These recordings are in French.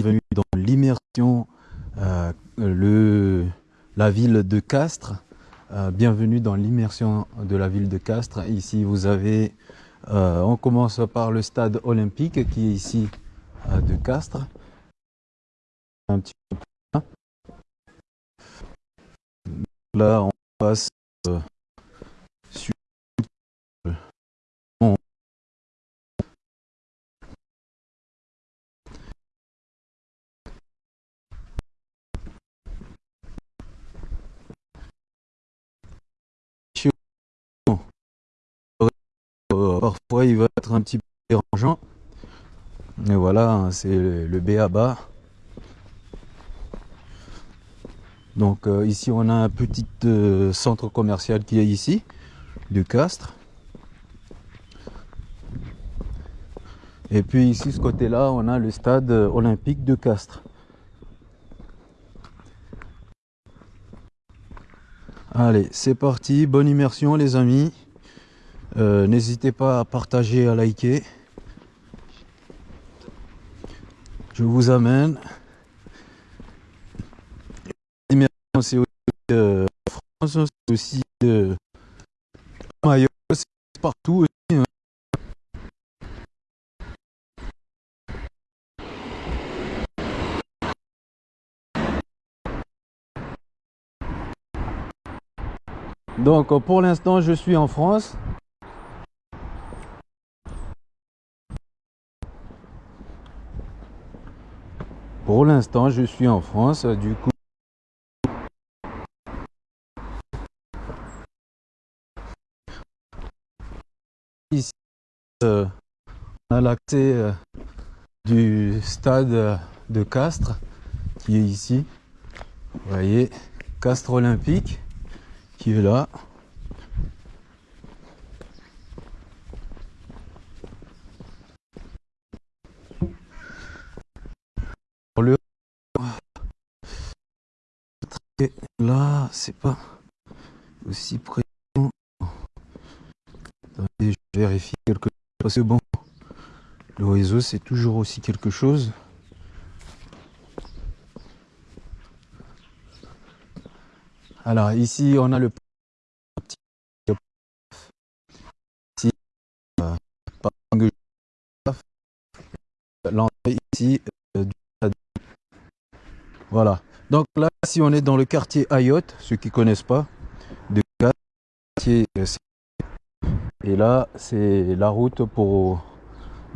bienvenue dans l'immersion, euh, le, la ville de Castres. Euh, bienvenue dans l'immersion de la ville de Castres. Ici, vous avez, euh, on commence par le stade olympique qui est ici de Castres. Un petit peu là. là, on passe parfois il va être un petit peu dérangeant. Et voilà, c'est le B à bas. Donc euh, ici on a un petit euh, centre commercial qui est ici, de Castres. Et puis ici, ce côté-là, on a le stade olympique de Castres. Allez, c'est parti, bonne immersion les amis. Euh, n'hésitez pas à partager, à liker. Je vous amène. C'est aussi euh, France, c'est aussi euh, c'est partout aussi. Hein. Donc pour l'instant je suis en France. Pour l'instant je suis en France, du coup ici euh, on a l'accès euh, du stade de Castres qui est ici. Vous voyez, Castres Olympique qui est là. Le là, c'est pas aussi présent. Je vérifie quelque chose. C'est bon. Le réseau, c'est toujours aussi quelque chose. Alors ici on a le ici, euh, l'entrée ici euh, voilà donc là si on est dans le quartier Ayotte ceux qui connaissent pas de quartier euh, et là c'est la route pour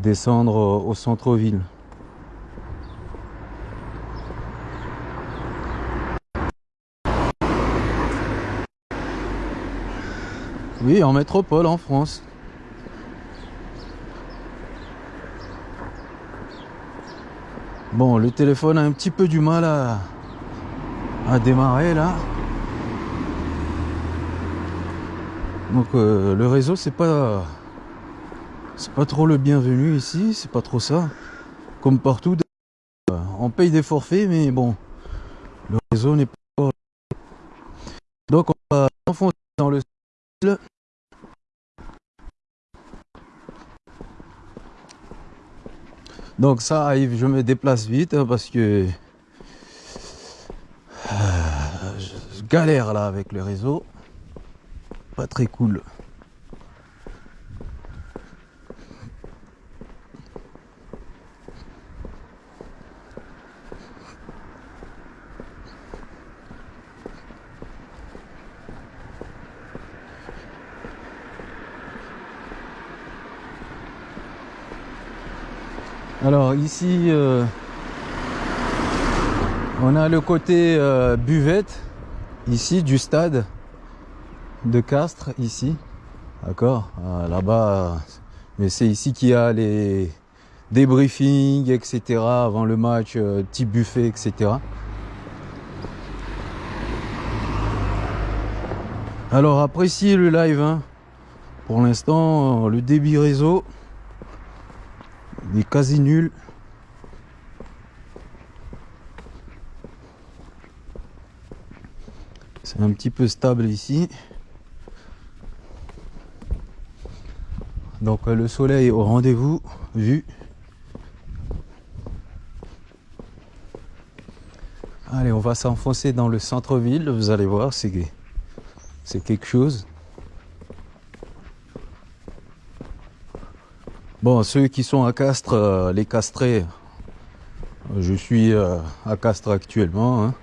descendre au centre-ville Oui, en métropole, en France. Bon, le téléphone a un petit peu du mal à, à démarrer là. Donc euh, le réseau c'est pas c'est pas trop le bienvenu ici, c'est pas trop ça. Comme partout, on paye des forfaits, mais bon, le réseau n'est pas. Donc on va enfoncer dans le Donc ça arrive, je me déplace vite hein, parce que euh, je galère là avec le réseau. Pas très cool. Alors ici, euh, on a le côté euh, buvette, ici du stade de Castres, ici. D'accord ah, Là-bas, mais c'est ici qu'il y a les débriefings, etc. avant le match, euh, petit buffet, etc. Alors appréciez le live. Hein. Pour l'instant, le débit réseau est quasi nul. Un petit peu stable ici. Donc euh, le soleil au rendez-vous, vu. Allez, on va s'enfoncer dans le centre-ville. Vous allez voir, c'est c'est quelque chose. Bon, ceux qui sont à Castres, euh, les castrés, je suis euh, à Castres actuellement. Hein.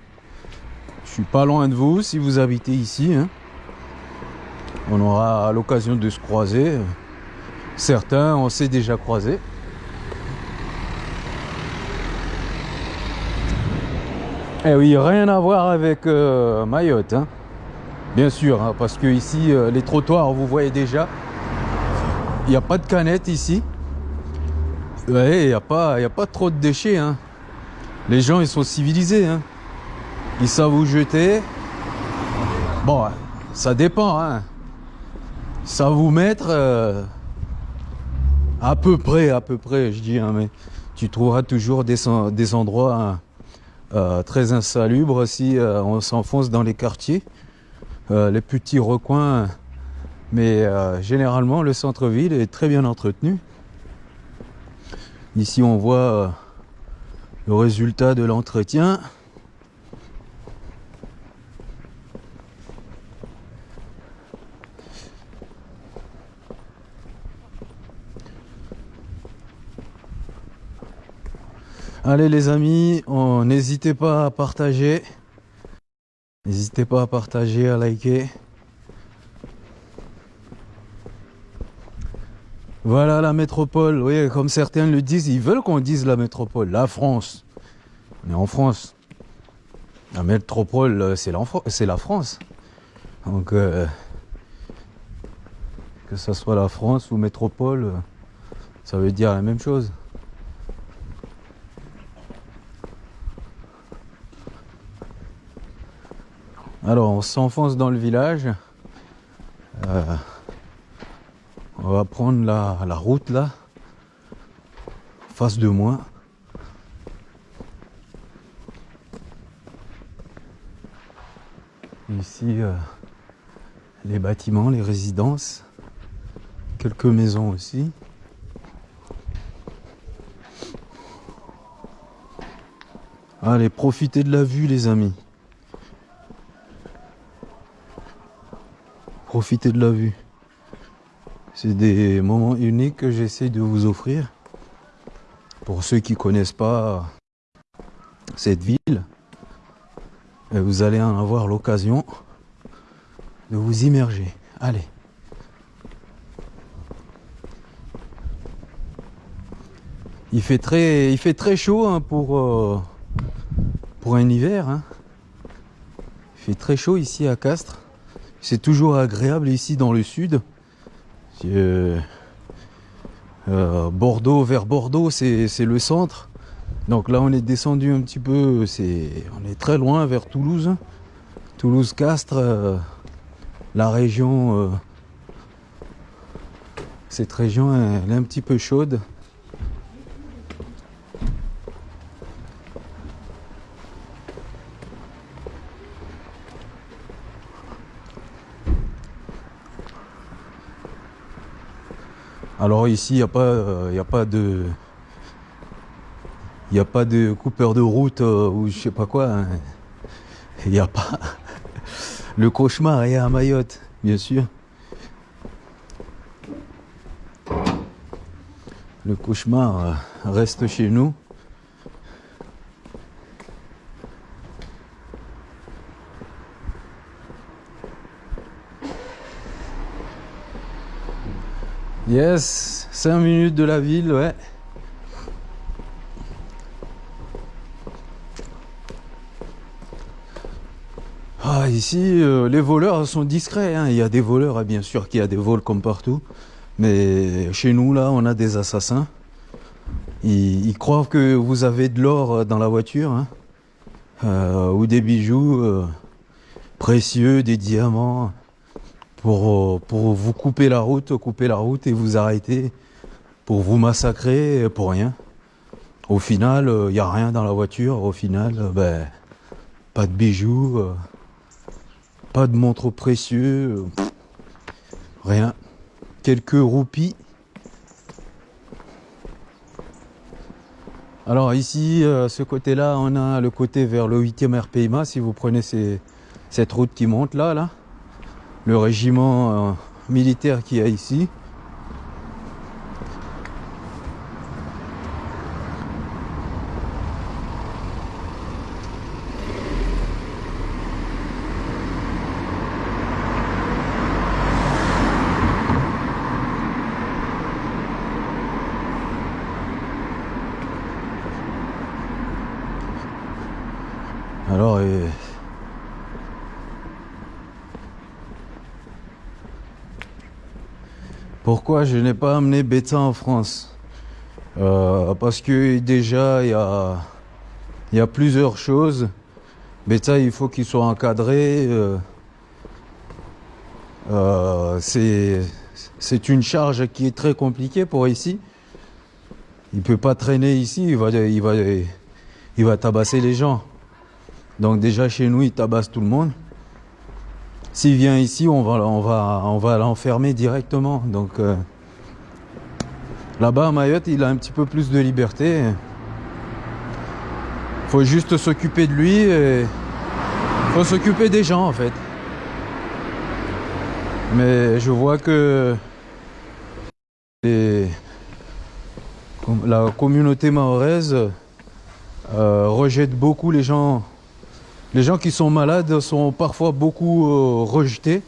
Je suis pas loin de vous si vous habitez ici. Hein. On aura l'occasion de se croiser. Certains, on s'est déjà croisés. Eh oui, rien à voir avec euh, Mayotte. Hein. Bien sûr, hein, parce que ici, les trottoirs, vous voyez déjà, il n'y a pas de canette ici. Il n'y a, pas, trop de déchets. Les gens, ils sont civilisés. Ils savent où jeter. Bon, ça dépend. Hein. Ça vous mettre euh, à peu près, à peu près, je dis. Hein, mais tu trouveras toujours des, endroits hein, euh, très insalubres si euh, on s'enfonce dans les quartiers, les petits recoins. Mais généralement, le centre-ville est très bien entretenu. Ici, on voit le résultat de l'entretien. Allez les amis, n'hésitez pas à partager. N'hésitez pas à partager, à liker. Voilà la métropole, oui, comme certains le disent, ils veulent qu'on dise la métropole, la France. On est en France. La métropole, euh, c'est la France. Donc, euh, que ce soit la France ou métropole, euh, ça veut dire la même chose. Alors, on s'enfonce dans le village. On va prendre la, la route là, face de moi. Ici, euh, les bâtiments, les résidences, quelques maisons aussi. Allez, profitez de la vue les amis. Profitez de la vue. C'est des moments uniques que j'essaie de vous offrir. Pour ceux qui ne connaissent pas cette ville, vous allez en avoir l'occasion de vous immerger. Allez. Il fait très, il fait très chaud hein, pour, euh, pour un hiver. Hein. Il fait très chaud ici à Castres. C'est toujours agréable ici dans le sud. Euh, Bordeaux vers Bordeaux, c'est le centre. Donc là, on est descendu un petit peu, c'est on est très loin vers Toulouse. Toulouse-Castres, euh, la région, euh, cette région, elle est un petit peu chaude. Alors ici, il n'y a, pas, euh, a pas de... Il a pas de coupeur de route euh, ou je sais pas quoi. Hein. Il n'y a pas... Le cauchemar est à Mayotte, bien sûr. Le cauchemar euh, reste chez nous. Yes, 5 minutes de la ville, ouais. Ah, ici, euh, les voleurs sont discrets. Hein. Il y a des voleurs, hein, bien sûr qu'il y a des vols comme partout. Mais chez nous, là, on a des assassins. Ils, croient que vous avez de l'or euh, dans la voiture, hein. euh, ou des bijoux précieux, des diamants pour, pour vous couper la route, couper la route et vous arrêter pour vous massacrer pour rien. Au final, il euh, n'y a rien dans la voiture. Au final, euh, ben, pas de bijoux, euh, pas de montre précieux, rien. Quelques roupies. Alors ici, euh, ce côté-là, on a le côté vers le 8e RPIMA. Si vous prenez cette route qui monte là, là, le régiment euh, militaire qu'il y a ici. Alors, euh, pourquoi je n'ai pas amené Beta en France? Euh, Parce que déjà, il y a, plusieurs choses. Beta, il faut qu'il soit encadré. euh, euh, c'est une charge qui est très compliquée pour ici. Il peut pas traîner ici, il va, il va, il va tabasser les gens. Donc déjà chez nous, il tabasse tout le monde. S'il vient ici, on va, l'enfermer directement. Donc euh, là-bas à Mayotte, il a un petit peu plus de liberté. Faut juste s'occuper de lui. Et faut s'occuper des gens en fait. Mais je vois que la communauté mahoraise euh, rejette beaucoup les gens les gens qui sont malades sont parfois beaucoup euh, rejetés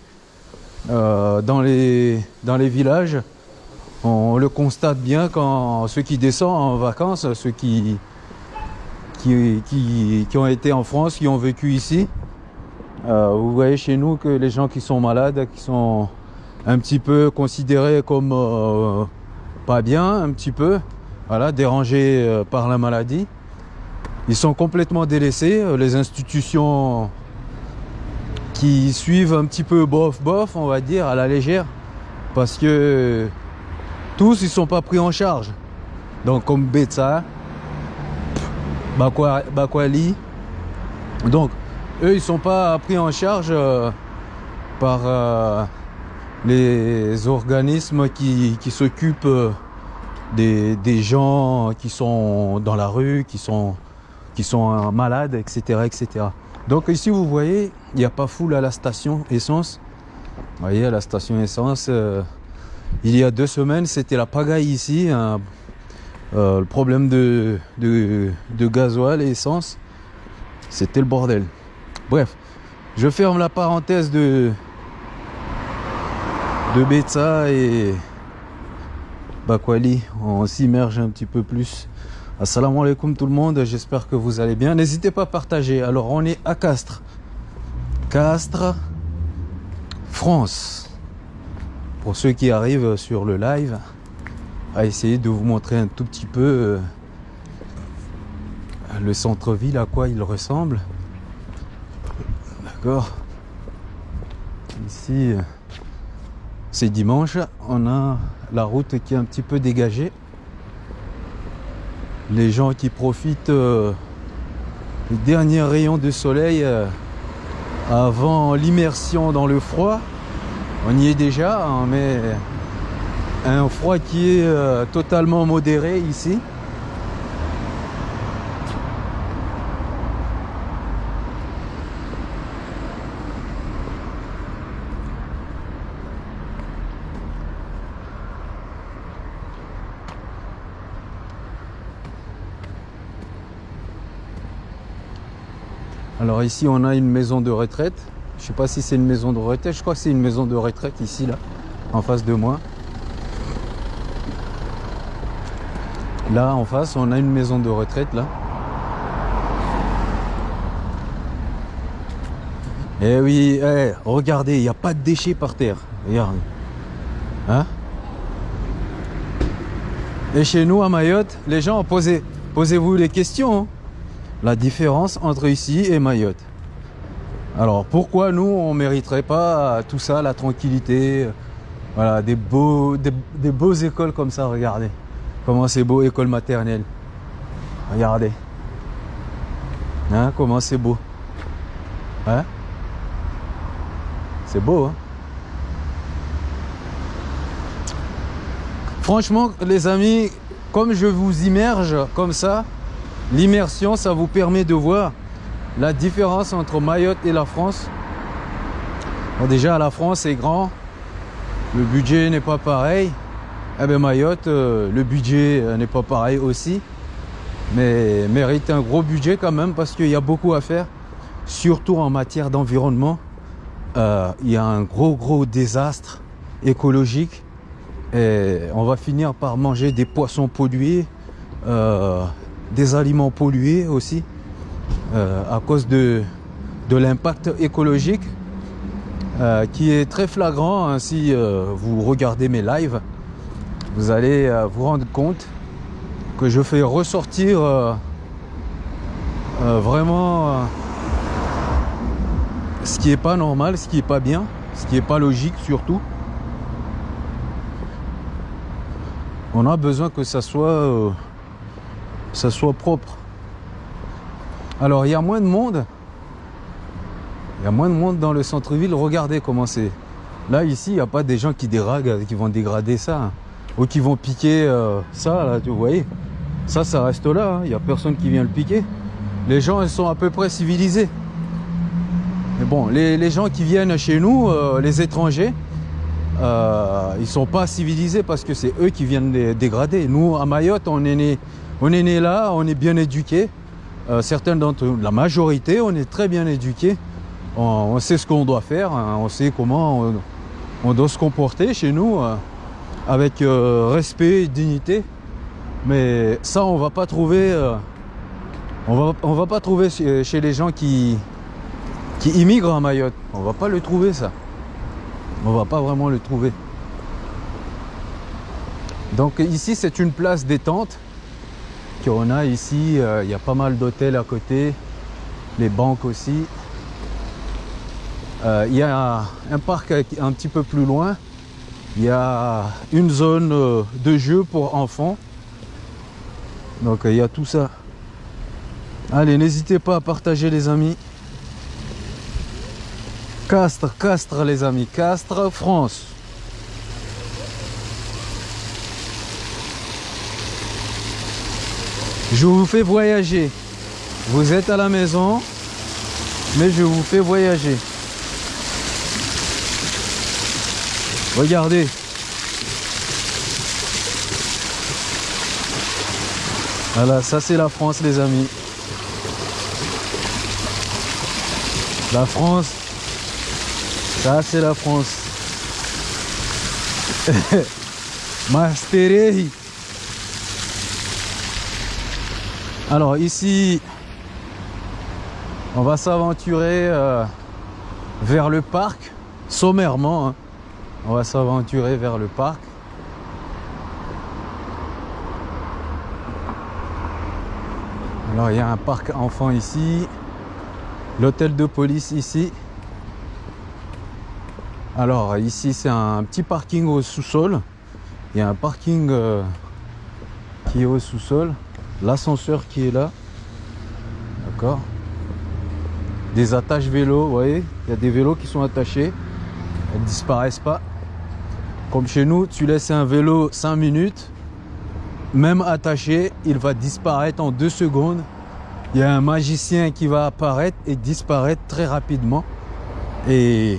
euh, dans, les, villages. On le constate bien quand ceux qui descendent en vacances, ceux qui, ont été en France, qui ont vécu ici. euh, vous voyez chez nous que les gens qui sont malades, qui sont un petit peu considérés comme pas bien, un petit peu, voilà, dérangés par la maladie. Ils sont complètement délaissés. Euh, Les institutions qui suivent un petit peu bof bof, on va dire, à la légère, parce que tous ils sont pas pris en charge. Donc comme Betsa, Bakwa- Bakwali, donc eux ils sont pas pris en charge euh, par euh, les organismes qui, s'occupent des gens qui sont dans la rue, qui sont qui sont malades, etc., etc. Donc ici, vous voyez, il n'y a pas foule à la station essence. Vous voyez, à la station essence, euh, il y a deux semaines, c'était la pagaille ici. hein. Euh, le problème de, de, de gasoil et essence, c'était le bordel. Bref, je ferme la parenthèse de, de Betsa et Bakwali. On s'immerge un petit peu plus Assalamu alaikum tout le monde, j'espère que vous allez bien. N'hésitez pas à partager. Alors on est à Castres. Castres, France. Pour ceux qui arrivent sur le live, à essayer de vous montrer un tout petit peu euh, le centre-ville, à quoi il ressemble. D'accord Ici, euh, c'est dimanche. On a la route qui est un petit peu dégagée les gens qui profitent euh, des derniers rayons de soleil euh, avant l'immersion dans le froid. On y est déjà, hein, mais un froid qui est euh, totalement modéré ici. Alors ici on a une maison de retraite. Je sais pas si c'est une maison de retraite. Je crois que c'est une maison de retraite ici là, en face de moi. Là en face on a une maison de retraite là. Eh oui, eh, regardez, il n'y a pas de déchets par terre. Regarde. Hein? Et chez nous à Mayotte, les gens posez, posez-vous les questions. La différence entre ici et Mayotte. Alors pourquoi nous on mériterait pas tout ça, la tranquillité, voilà, des beaux, des, des beaux écoles comme ça, regardez. Comment c'est beau, école maternelle. Regardez. Hein, comment c'est beau. Hein? C'est beau, hein? Franchement, les amis, comme je vous immerge comme ça, l'immersion, ça vous permet de voir la différence entre Mayotte et la France. Bon, déjà, la France est grand, le budget n'est pas pareil. Eh bien, Mayotte, euh, le budget euh, n'est pas pareil aussi, mais mérite un gros budget quand même parce qu'il y a beaucoup à faire, surtout en matière d'environnement. Euh, il y a un gros, gros désastre écologique et on va finir par manger des poissons pollués, des aliments pollués aussi, à cause de, l'impact écologique euh, qui est très flagrant. Hein, si euh, vous regardez mes lives, vous allez euh, vous rendre compte que je fais ressortir vraiment ce qui est pas normal, ce qui est pas bien, ce qui est pas logique surtout. On a besoin que ça soit, ça soit propre. Alors il y a moins de monde, il y a moins de monde dans le centre-ville. Regardez comment c'est. Là, ici, il n'y a pas des gens qui déraguent, qui vont dégrader ça. Hein. Ou qui vont piquer euh, ça, là, vous voyez. Ça, ça reste là. Hein. Il n'y a personne qui vient le piquer. Les gens, ils sont à peu près civilisés. Mais bon, les, gens qui viennent chez nous, euh, les étrangers, euh, ils sont pas civilisés parce que c'est eux qui viennent les dégrader. Nous, à Mayotte, on est né, on est né là, on est bien éduqués. Euh, certains d'entre la majorité, on est très bien éduqués on, sait ce qu'on doit faire, hein. on sait comment on, doit se comporter chez nous euh, avec euh, respect et dignité. Mais ça, on va pas trouver, on va, va pas trouver chez, les gens qui, qui immigrent à Mayotte. On va pas le trouver ça. On va pas vraiment le trouver. Donc ici, c'est une place détente qu'on a ici. Il y a pas mal d'hôtels à côté, les banques aussi. Euh, il y a un parc un petit peu plus loin. Il y a une zone euh, de jeu pour enfants. Donc euh, il y a tout ça. Allez, n'hésitez pas à partager les amis. Castres, Castres les amis. Castres, France. Je vous fais voyager. Vous êtes à la maison, mais je vous fais voyager. Regardez. Voilà, ça c'est la France les amis. La France. Ça c'est la France. Masterei. Alors ici, on va s'aventurer euh, vers le parc, sommairement. Hein. On va s'aventurer vers le parc. Alors il y a un parc enfant ici, l'hôtel de police ici. Alors ici c'est un petit parking au sous-sol. Il y a un parking euh, qui est au sous-sol. L'ascenseur qui est là. D'accord Des attaches vélos, vous voyez Il y a des vélos qui sont attachés. Elles ne disparaissent pas. Comme chez nous, tu laisses un vélo 5 minutes, même attaché, il va disparaître en 2 secondes. Il y a un magicien qui va apparaître et disparaître très rapidement. Et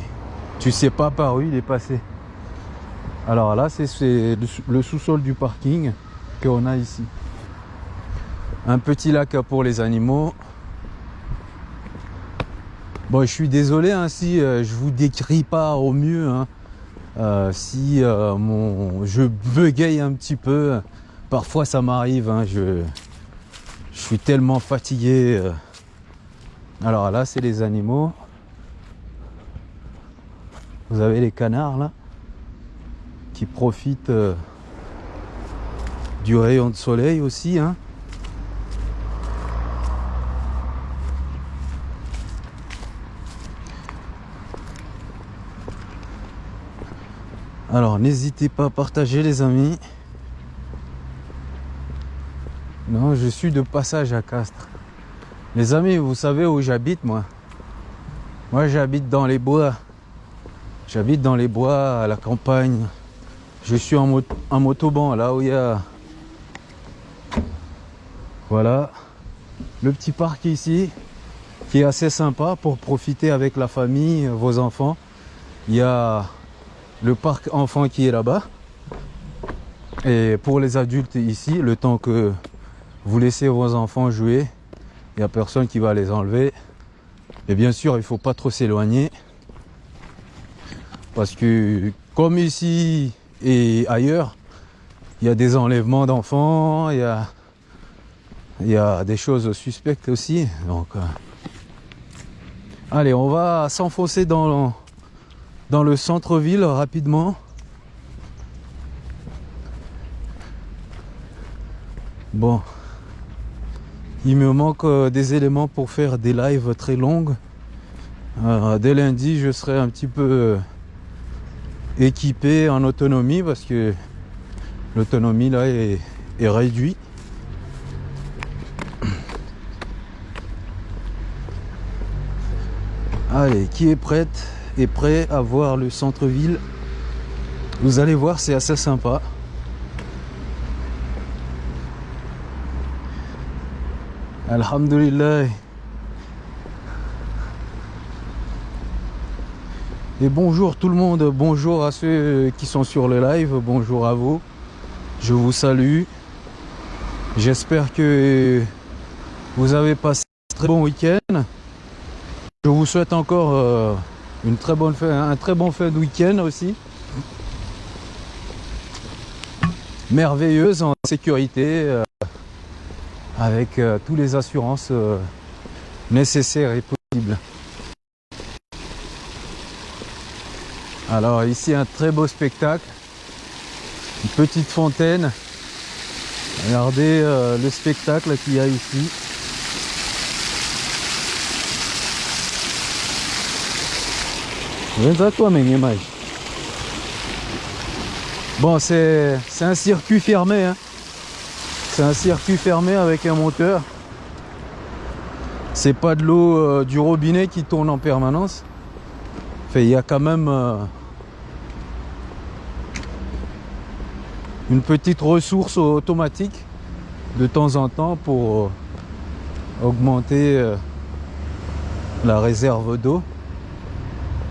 tu sais pas par où il est passé. Alors là, c'est le sous-sol du parking qu'on a ici. Un petit lac pour les animaux. Bon, je suis désolé hein, si euh, je vous décris pas au mieux. Hein. Euh, si euh, mon, je bégaye un petit peu, parfois ça m'arrive, hein, je, suis tellement fatigué. Alors là, c'est les animaux. Vous avez les canards là, qui profitent du rayon de soleil aussi. Alors n'hésitez pas à partager les amis. Non, je suis de passage à Castres. Les amis, vous savez où j'habite moi? Moi j'habite dans les bois. J'habite dans les bois, à la campagne. Je suis en, motoban, là où il y a... Voilà. le petit parc ici qui est assez sympa pour profiter avec la famille, vos enfants. Il y a le parc enfant qui est là-bas. Et pour les adultes ici, le temps que vous laissez vos enfants jouer, il n'y a personne qui va les enlever. Et bien sûr, il ne faut pas trop s'éloigner. Parce que comme ici et ailleurs, il y a des enlèvements d'enfants, il y a, y des choses suspectes aussi. Donc, euh, allez, on va s'enfoncer dans, dans le centre-ville rapidement. Bon, il me manque euh, des éléments pour faire des lives très longues. Euh, dès lundi, je serai un petit peu euh, équipé en autonomie parce que l'autonomie là est, est réduite. Allez, qui est prête? Prêt à voir le centre-ville Vous allez voir, c'est assez sympa. Alhamdulillah. Et bonjour tout le monde, bonjour à ceux qui sont sur le live, bonjour à vous. Je vous salue. J'espère que vous avez passé un très bon week-end. Je vous souhaite encore euh, une très bonne fin, un très bon fin de week-end aussi. Merveilleuse en sécurité, euh, avec euh, toutes les assurances nécessaires et possibles. Alors ici un très beau spectacle, une petite fontaine. Regardez le spectacle qu'il y a ici. Bon, c'est un circuit fermé. Hein. C'est un circuit fermé avec un moteur. C'est pas de l'eau euh, du robinet qui tourne en permanence. Il y a quand même euh, une petite ressource automatique de temps en temps pour euh, augmenter la réserve d'eau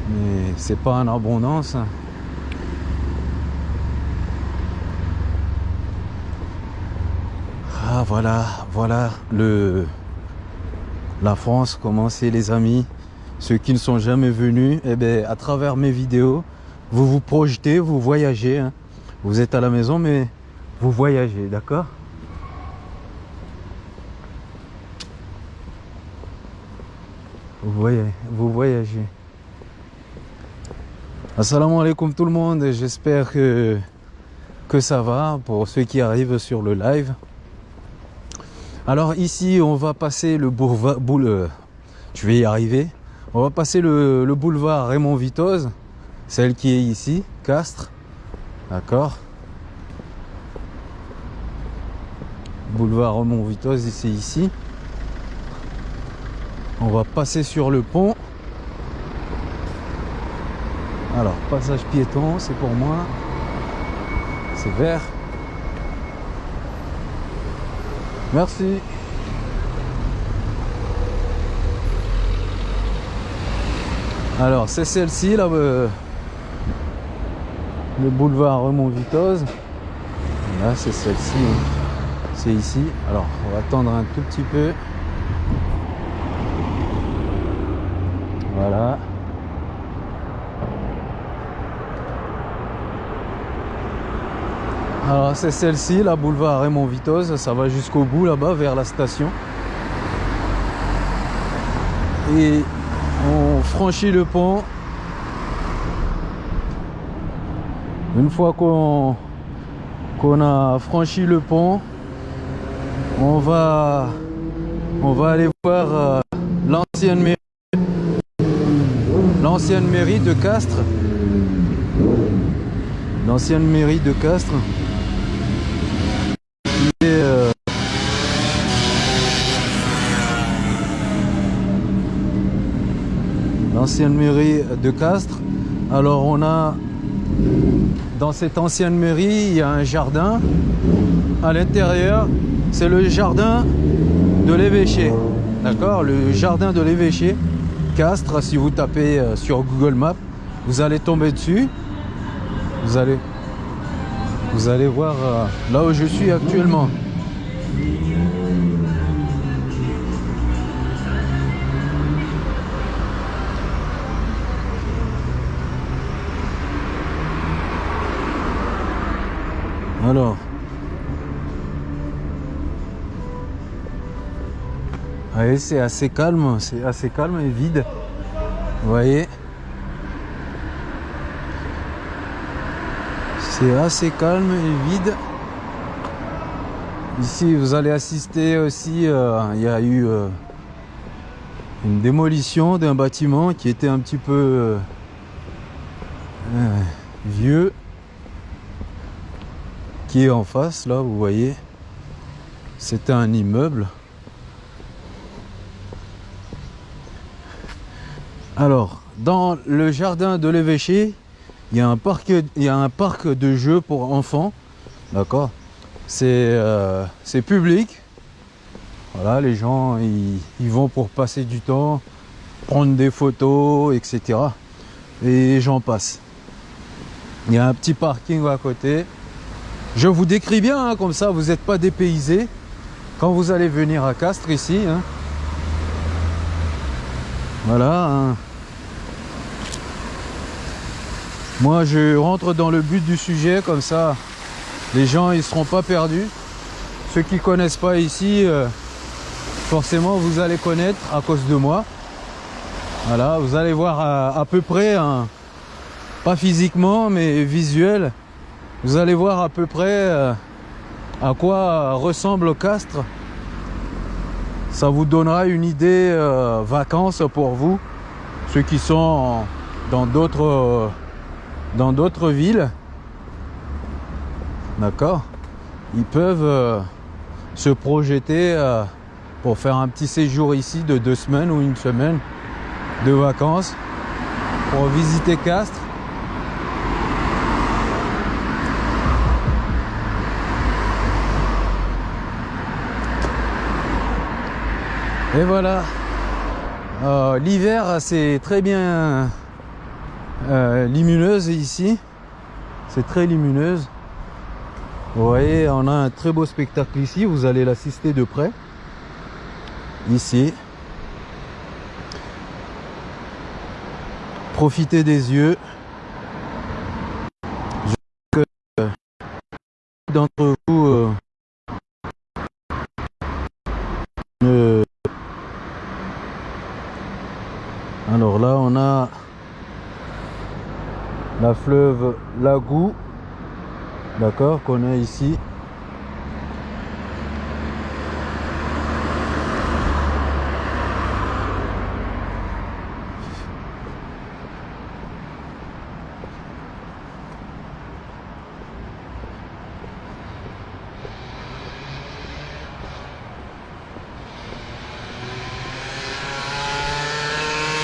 mais c'est pas en abondance. Ah voilà, voilà la France, comment c'est les amis? Ceux qui ne sont jamais venus, eh bien, à travers mes vidéos, vous vous projetez, vous voyagez. Hein. Vous êtes à la maison, mais vous voyagez, d'accord? Vous, voyez, vous voyagez. Assalamu alaikum tout le monde, j'espère que, que ça va pour ceux qui arrivent sur le live. Alors ici on va passer le boulevard, boule, je vais y arriver, on va passer le, le boulevard Raymond Vitoz, celle qui est ici, Castres, d'accord Boulevard Raymond Vitoz, c'est ici. On va passer sur le pont. Alors, passage piéton, c'est pour moi. C'est vert. Merci. Alors, c'est celle-ci, là, euh, le boulevard Raymond Vitoz. Là, c'est celle-ci. Hein. C'est ici. Alors, on va attendre un tout petit peu. Voilà. Alors c'est celle-ci, la boulevard Raymond Vitoz, ça va jusqu'au bout là-bas vers la station. Et on franchit le pont. Une fois qu'on qu'on a franchi le pont, on va on va aller voir euh, l'ancienne mairie l'ancienne mairie de Castres. L'ancienne mairie de Castres. L'ancienne mairie de Castres. Alors on a dans cette ancienne mairie, il y a un jardin. À l'intérieur, c'est le jardin de de l'évêché. D'accord? Le jardin de l'évêché. Castres, si vous tapez euh, sur Google Maps, vous allez tomber dessus. Vous allez, vous allez voir euh, là où je suis actuellement. Alors. Voyez, c'est assez calme, c'est assez calme et vide. Vous voyez C'est assez calme et vide. Ici, vous allez assister aussi, euh, il y a eu euh, une démolition d'un bâtiment qui était un petit peu euh, vieux en face là vous voyez c'était un immeuble. Alors dans le jardin de l'évêché il y a un parc y un parc de jeux pour enfants d'accord? C'est euh, public. Voilà les gens ils, ils vont pour passer du temps prendre des photos etc et j'en passe. Il y a un petit parking à côté je vous décris bien, hein, comme ça vous n'êtes pas dépaysé quand vous allez venir à Castres ici. Hein. Voilà. Hein. Moi je rentre dans le but du sujet, comme ça les gens ils seront pas perdus. Ceux qui connaissent pas ici, euh, forcément vous allez connaître à cause de moi. Voilà, vous allez voir à, à peu près, pas physiquement mais visuel, vous allez voir à peu près euh, à quoi ressemble Castres. Ça vous donnera une idée euh, vacances pour vous, ceux qui sont dans d'autres euh, dans d'autres villes. D'accord Ils peuvent se projeter pour faire un petit séjour ici de deux semaines ou une semaine de vacances pour visiter Castres Et voilà. Euh, l'hiver, c'est très bien euh, lumineuse ici. C'est très lumineuse. Vous voyez, on a un très beau spectacle ici. Vous allez l'assister de près. Ici. Profitez des yeux. d'entre vous euh, Alors là, on a la fleuve Lagou, d'accord, qu'on a ici.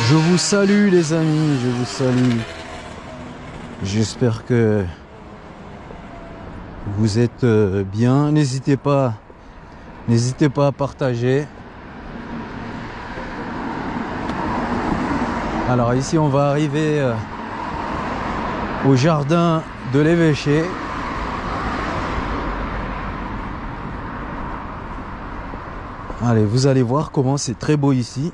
Je vous salue les amis, je vous salue. J'espère que vous êtes euh, bien. N'hésitez pas, n'hésitez pas à partager. Alors ici on va arriver euh, au jardin de l'évêché. Allez, vous allez voir comment c'est très beau ici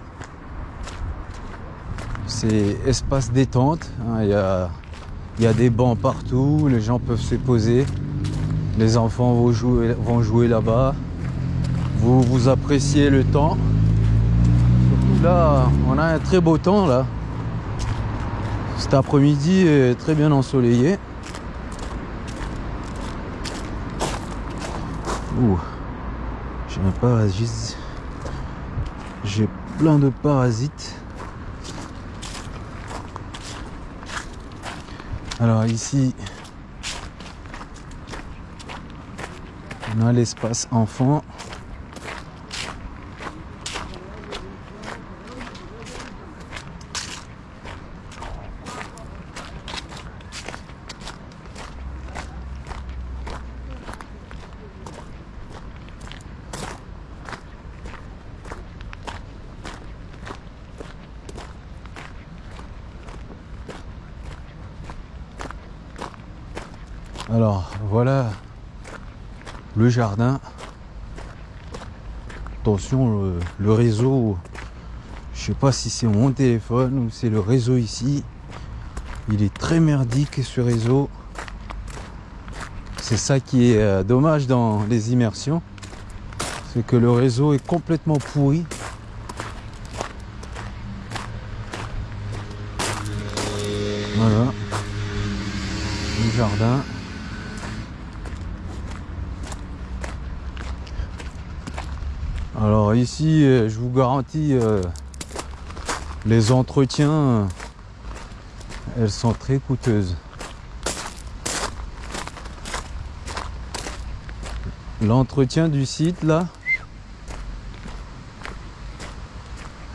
c'est espace détente. Hein, il y, a, des bancs partout, les gens peuvent se poser. Les enfants vont jouer, là-bas. Vous, vous appréciez le temps. Surtout là, on a un très beau temps là. Cet après-midi est très bien ensoleillé. Ouh, j'ai un parasite. J'ai plein de parasites. Alors ici, on a l'espace enfant. Alors voilà le jardin. Attention, le, le réseau, je sais pas si c'est mon téléphone ou c'est le réseau ici. Il est très merdique ce réseau. C'est ça qui est euh, dommage dans les immersions. C'est que le réseau est complètement pourri. Euh, je vous garantis, euh, les entretiens, euh, elles sont très coûteuses. L'entretien du site là,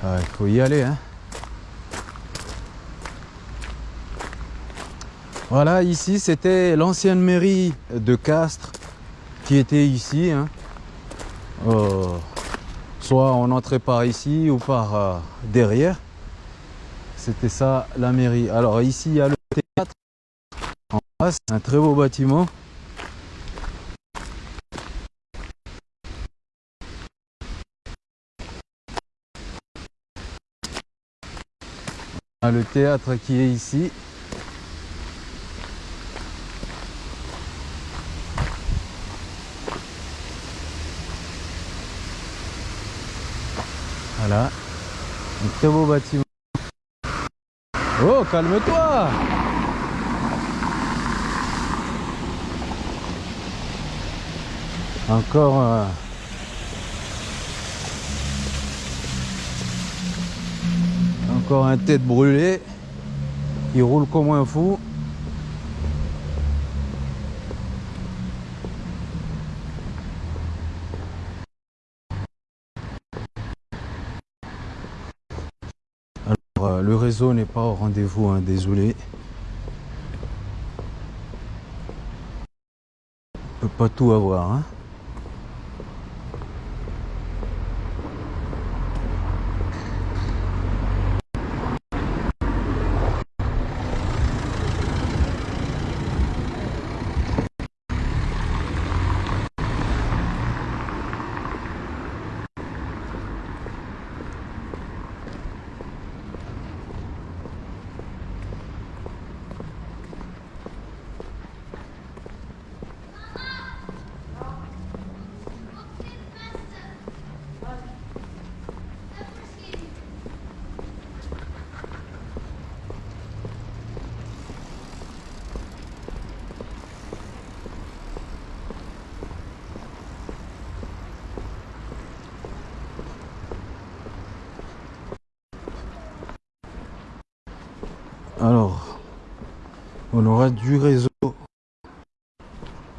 ah, il faut y aller. Hein. Voilà, ici c'était l'ancienne mairie de Castres qui était ici. Hein. Oh. Soit on entrait par ici ou par euh, derrière. C'était ça la mairie. Alors ici il y a le théâtre en face, un très beau bâtiment. le théâtre qui est ici. Voilà. Un beau bâtiment. Oh, calme-toi Encore... Euh, encore un tête brûlée. Il roule comme un fou. le réseau n'est pas au rendez-vous, hein, désolé. On peut pas tout avoir. Hein. Alors, on du réseau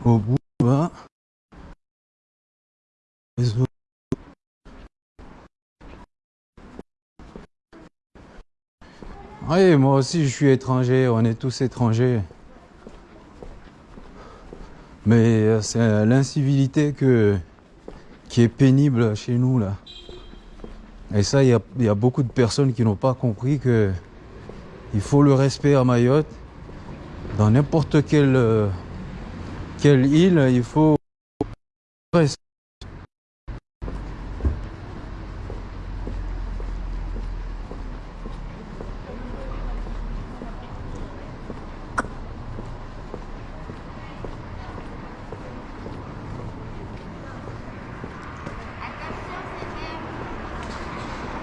au bout. Réseau. Oui, moi aussi je suis étranger, on est tous étrangers. Mais euh, c'est l'incivilité qui est pénible chez nous là. Et ça, il y, y a, beaucoup de personnes qui n'ont pas compris que il faut le respect à Mayotte. Dans n'importe quelle, quelle île, il faut.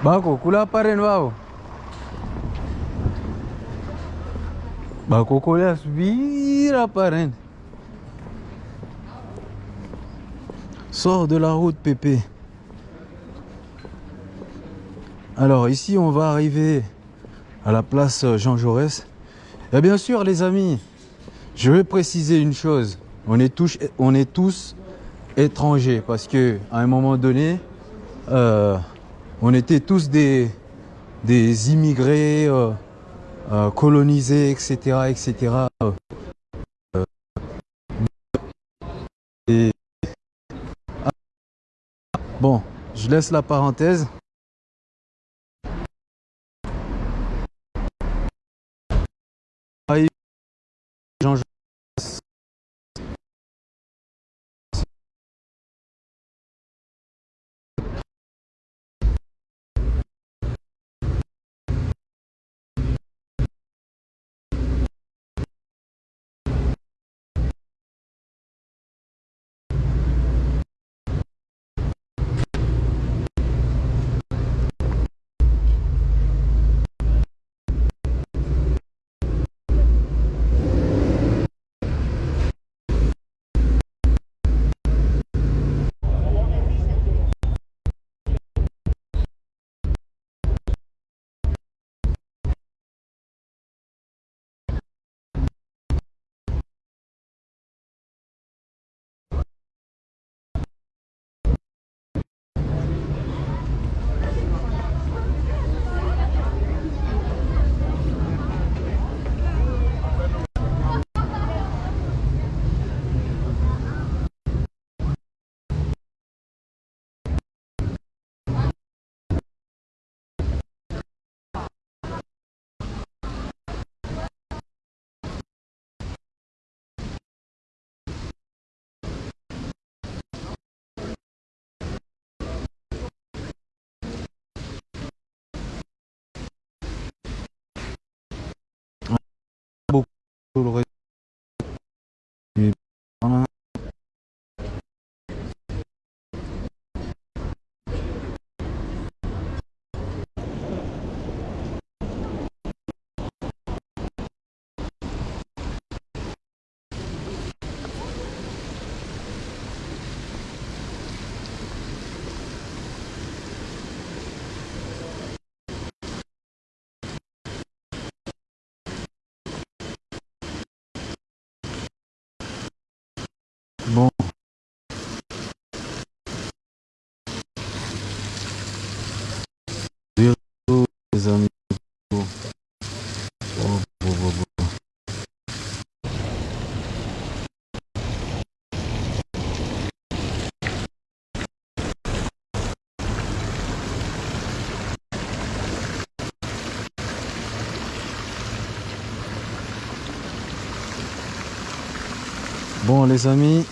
Bako, kula paren wao. Bacocolhas vira parente. Sors de la route Pépé. Alors ici on va arriver à la place Jean Jaurès. Et bien sûr les amis, je vais préciser une chose. On est tous, on est tous étrangers parce que à un moment donné, euh, on était tous des, des immigrés. Euh, euh, colonisé, etc., etc. et... Bon, je laisse la parenthèse. little Bon. Les amis. Bon les amis,